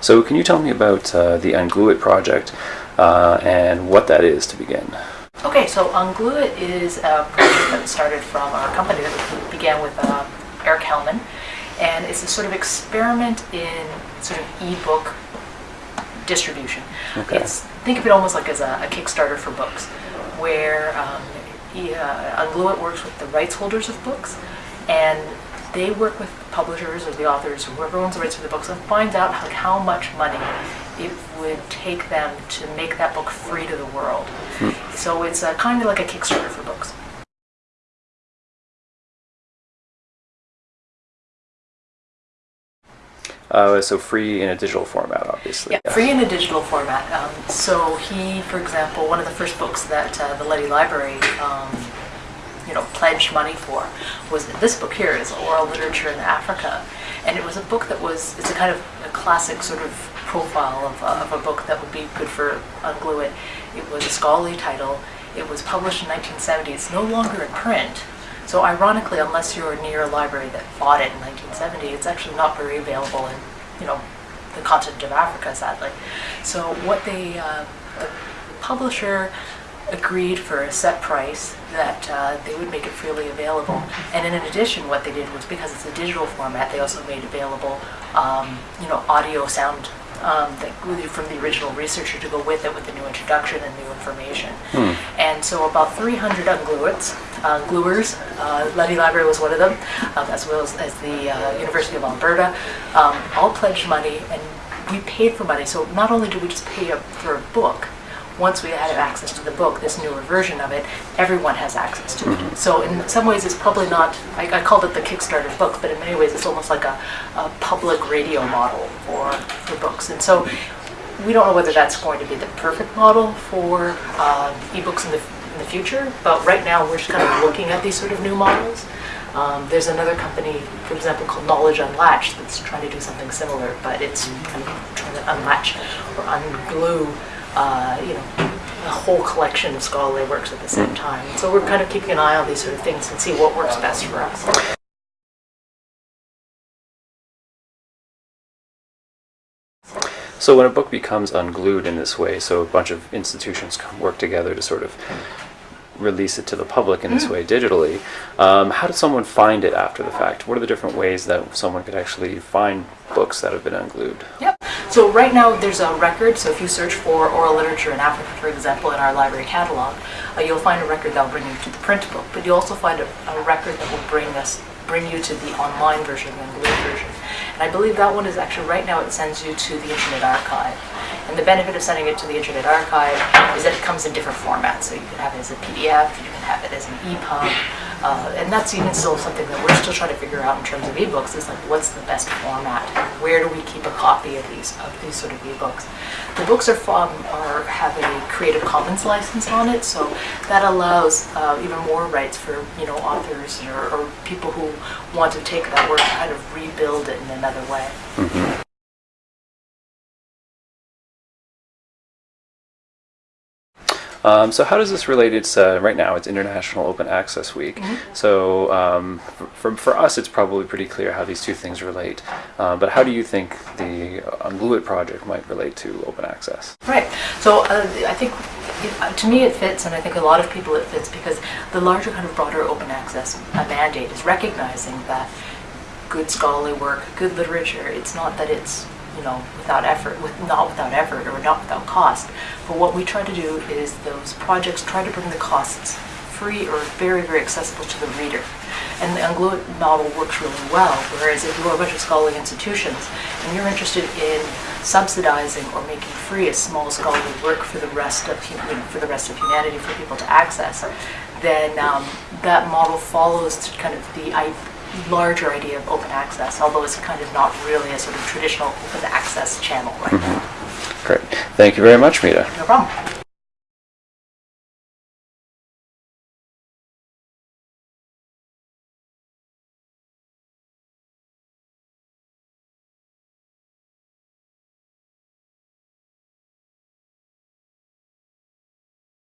So can you tell me about uh, the Unglueit project uh, and what that is to begin? Okay, so Unglueit is a project that started from our company that began with uh, Eric Hellman, and it's a sort of experiment in sort of ebook distribution. Okay. It's think of it almost like as a, a Kickstarter for books, where um, he, uh, Unglueit works with the rights holders of books, and they work with publishers or the authors or whoever owns the rights for the books and finds out like how much money it would take them to make that book free to the world. So it's uh, kind of like a Kickstarter for books. Uh, so free in a digital format, obviously. Yeah, free in a digital format. Um, so he, for example, one of the first books that uh, the Leddy Library, um, you know, pledged money for was this book here is Oral Literature in Africa, and it was a book that was it's a kind of a classic sort of profile of, uh, of a book that would be good for Unglue It It was a scholarly title. It was published in 1970. It's no longer in print. So ironically, unless you're near a library that bought it in 1970, it's actually not very available in, you know, the continent of Africa, sadly. So what they, uh, the publisher agreed for a set price that uh, they would make it freely available. And in addition, what they did was because it's a digital format, they also made available, um, you know, audio sound um, that from the original researcher to go with it with the new introduction and new information. And so about 300 ungluets, uh, gluers, uh, Leddy Library was one of them, um, as well as, as the uh, University of Alberta, um, all pledged money and we paid for money. So not only did we just pay up for a book, once we had access to the book, this newer version of it, everyone has access to it. So in some ways, it's probably not, I, I called it the Kickstarter book, but in many ways, it's almost like a, a public radio model for, for books. And so we don't know whether that's going to be the perfect model for uh, ebooks in the, in the future, but right now, we're just kind of looking at these sort of new models. Um, there's another company, for example, called Knowledge Unlatched that's trying to do something similar, but it's kind of trying to unlatch or unglue, uh, you know, a whole collection of scholarly works at the same time. So we're kind of keeping an eye on these sort of things and see what works best for us. So when a book becomes unglued in this way, so a bunch of institutions come work together to sort of release it to the public in this way digitally, um, how does someone find it after the fact? What are the different ways that someone could actually find books that have been unglued? Yep. So right now there's a record. So if you search for oral literature in Africa, for example, in our library catalog, uh, you'll find a record that will bring you to the print book. But you'll also find a, a record that will bring us bring you to the online version, the unglued version. And I believe that one is actually right now it sends you to the Internet Archive. And the benefit of sending it to the Internet Archive is that it comes in different formats. So you can have it as a PDF, you can have it as an EPUB, uh, and that's even still something that we're still trying to figure out in terms of ebooks. Is like what's the best format? Where do we keep a copy of these of these sort of ebooks? The books are from are have a Creative Commons license on it, so that allows uh, even more rights for you know authors or, or people who want to take that work and kind of rebuild it in another way. Um, so how does this relate? It's uh, right now it's International Open Access Week. So um, for, for, us, it's probably pretty clear how these two things relate. Uh, but how do you think the Unglueit project might relate to open access? Right. So uh, I think uh, to me it fits, and I think a lot of people it fits because the larger kind of broader open access uh, mandate is recognizing that good scholarly work, good literature. It's not that it's you know without effort, with not without effort or not without cost. But what we try to do is those projects try to bring the costs free or very very accessible to the reader. And the Unglueit model works really well. Whereas if you're a bunch of scholarly institutions and you're interested in subsidizing or making free a small scholarly work for the rest of you know, for the rest of humanity for people to access, then um, that model follows kind of the larger idea of open access, although it's kind of not really a sort of traditional open access channel right now. Mm-hmm. Great. Thank you very much, Mita. No problem.